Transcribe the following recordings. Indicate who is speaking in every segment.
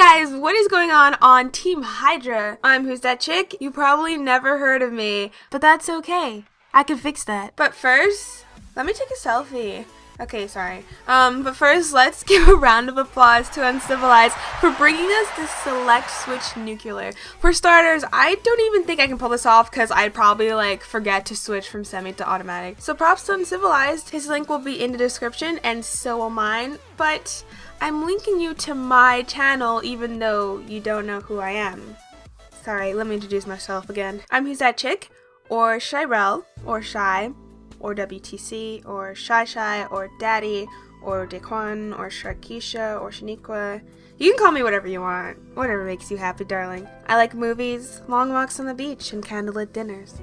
Speaker 1: guys, what is going on on Team Hydra? I'm Who's That Chick? You probably never heard of me, but that's okay. I can fix that. But first, let me take a selfie. Okay, sorry. Um, but first, let's give a round of applause to Uncivilized for bringing us this select switch nuclear. For starters, I don't even think I can pull this off because I'd probably like forget to switch from semi to automatic. So props to Uncivilized. His link will be in the description and so will mine. But I'm linking you to my channel even though you don't know who I am. Sorry, let me introduce myself again. I'm Who's That Chick, or Shirel, or Shy, or WTC, or Shy Shy, or Daddy, or Daquan, or Sharkeisha, or Shaniqua. You can call me whatever you want. Whatever makes you happy, darling. I like movies, long walks on the beach, and candlelit dinners.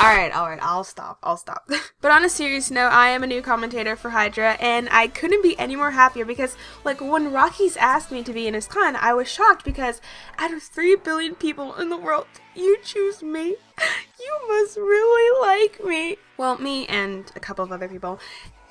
Speaker 1: Alright, alright, I'll stop, I'll stop. but on a serious note, I am a new commentator for Hydra, and I couldn't be any more happier because, like, when Rockies asked me to be in his clan, I was shocked because out of 3 billion people in the world, you choose me. You must really like me. Well, me and a couple of other people.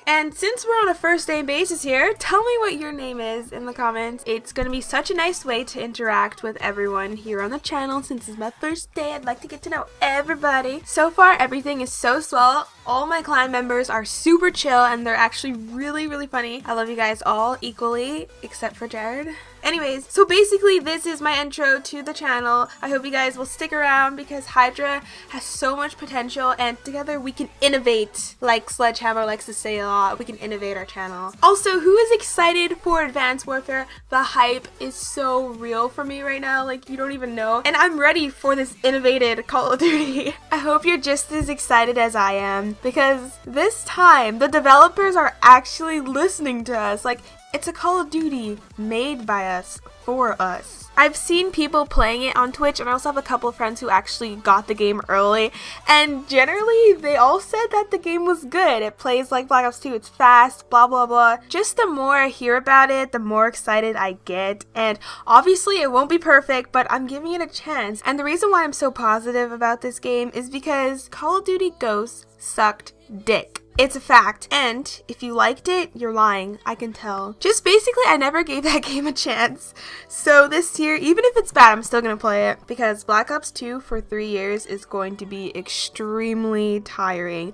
Speaker 1: And since we're on a first name basis here, tell me what your name is in the comments. It's going to be such a nice way to interact with everyone here on the channel. Since it's my first day, I'd like to get to know everybody. So far, everything is so swell. All my clan members are super chill and they're actually really, really funny. I love you guys all equally, except for Jared. Anyways, so basically this is my intro to the channel. I hope you guys will stick around because Hydra has so much potential and together we can innovate like Sledgehammer likes to say a lot. We can innovate our channel. Also, who is excited for Advanced Warfare? The hype is so real for me right now, like you don't even know. And I'm ready for this innovated Call of Duty. I hope you're just as excited as I am because this time the developers are actually listening to us. Like it's a Call of Duty made by us for us. I've seen people playing it on Twitch and I also have a couple of friends who actually got the game early and generally they all said that the game was good. It plays like Black Ops 2, it's fast, blah blah blah. Just the more I hear about it, the more excited I get and obviously it won't be perfect but I'm giving it a chance and the reason why I'm so positive about this game is because Call of Duty Ghosts sucked dick. It's a fact. And if you liked it, you're lying. I can tell. Just basically, I never gave that game a chance. So this year, even if it's bad, I'm still going to play it because Black Ops 2 for three years is going to be extremely tiring.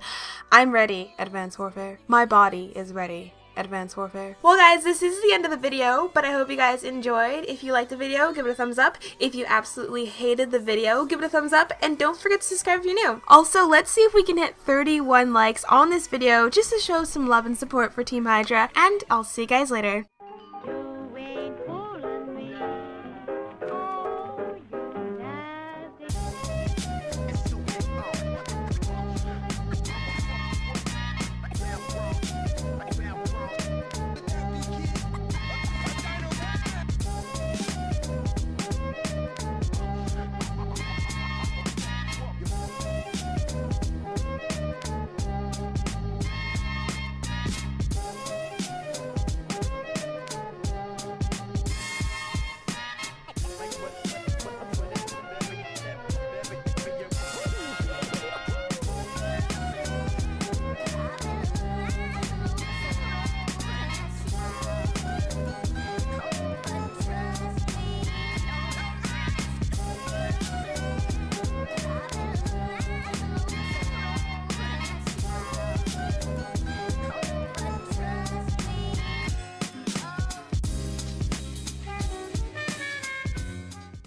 Speaker 1: I'm ready, Advanced Warfare. My body is ready. Advanced Warfare. Well guys, this is the end of the video, but I hope you guys enjoyed. If you liked the video, give it a thumbs up. If you absolutely hated the video, give it a thumbs up, and don't forget to subscribe if you're new. Also, let's see if we can hit 31 likes on this video just to show some love and support for Team Hydra, and I'll see you guys later.